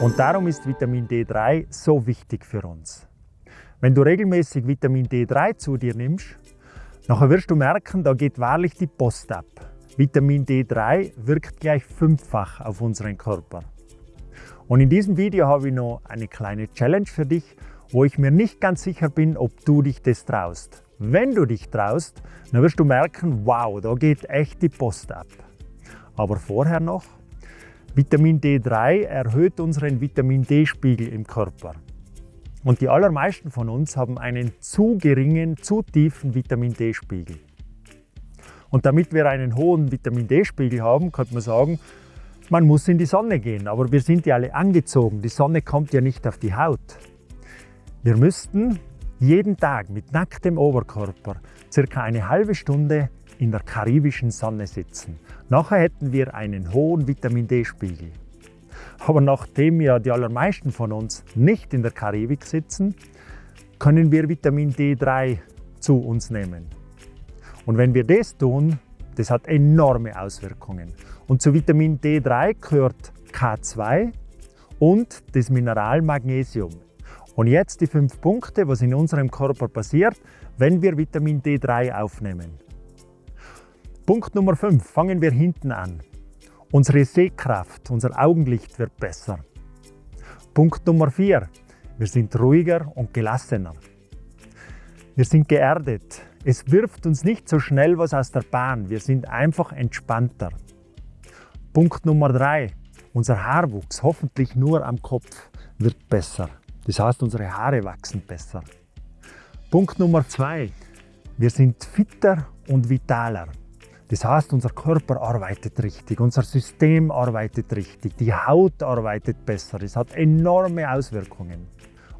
Und darum ist Vitamin D3 so wichtig für uns. Wenn du regelmäßig Vitamin D3 zu dir nimmst, nachher wirst du merken, da geht wahrlich die Post ab. Vitamin D3 wirkt gleich fünffach auf unseren Körper. Und in diesem Video habe ich noch eine kleine Challenge für dich, wo ich mir nicht ganz sicher bin, ob du dich das traust. Wenn du dich traust, dann wirst du merken, wow, da geht echt die Post ab. Aber vorher noch, Vitamin D3 erhöht unseren Vitamin D-Spiegel im Körper. Und die allermeisten von uns haben einen zu geringen, zu tiefen Vitamin D-Spiegel. Und damit wir einen hohen Vitamin D-Spiegel haben, könnte man sagen, man muss in die Sonne gehen. Aber wir sind ja alle angezogen. Die Sonne kommt ja nicht auf die Haut. Wir müssten jeden Tag mit nacktem Oberkörper circa eine halbe Stunde in der karibischen Sonne sitzen. Nachher hätten wir einen hohen Vitamin D-Spiegel. Aber nachdem ja die allermeisten von uns nicht in der Karibik sitzen, können wir Vitamin D3 zu uns nehmen. Und wenn wir das tun, das hat enorme Auswirkungen. Und zu Vitamin D3 gehört K2 und das Mineral Magnesium. Und jetzt die fünf Punkte, was in unserem Körper passiert, wenn wir Vitamin D3 aufnehmen. Punkt Nummer 5, fangen wir hinten an. Unsere Sehkraft, unser Augenlicht wird besser. Punkt Nummer 4, wir sind ruhiger und gelassener. Wir sind geerdet. Es wirft uns nicht so schnell was aus der Bahn. Wir sind einfach entspannter. Punkt Nummer 3, unser Haarwuchs, hoffentlich nur am Kopf, wird besser. Das heißt, unsere Haare wachsen besser. Punkt Nummer 2, wir sind fitter und vitaler. Das heißt, unser Körper arbeitet richtig, unser System arbeitet richtig, die Haut arbeitet besser. Das hat enorme Auswirkungen.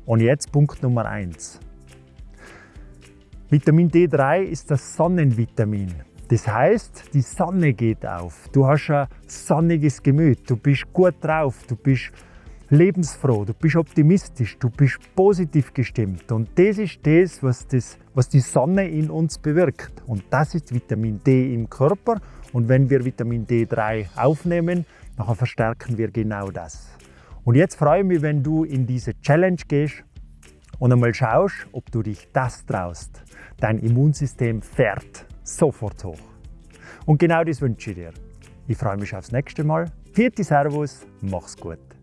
Und jetzt Punkt Nummer eins: Vitamin D3 ist das Sonnenvitamin. Das heißt, die Sonne geht auf. Du hast ein sonniges Gemüt, du bist gut drauf, du bist lebensfroh, du bist optimistisch, du bist positiv gestimmt. Und das ist das was, das, was die Sonne in uns bewirkt. Und das ist Vitamin D im Körper. Und wenn wir Vitamin D3 aufnehmen, dann verstärken wir genau das. Und jetzt freue ich mich, wenn du in diese Challenge gehst und einmal schaust, ob du dich das traust. Dein Immunsystem fährt sofort hoch. Und genau das wünsche ich dir. Ich freue mich aufs nächste Mal. Vierte Servus, mach's gut.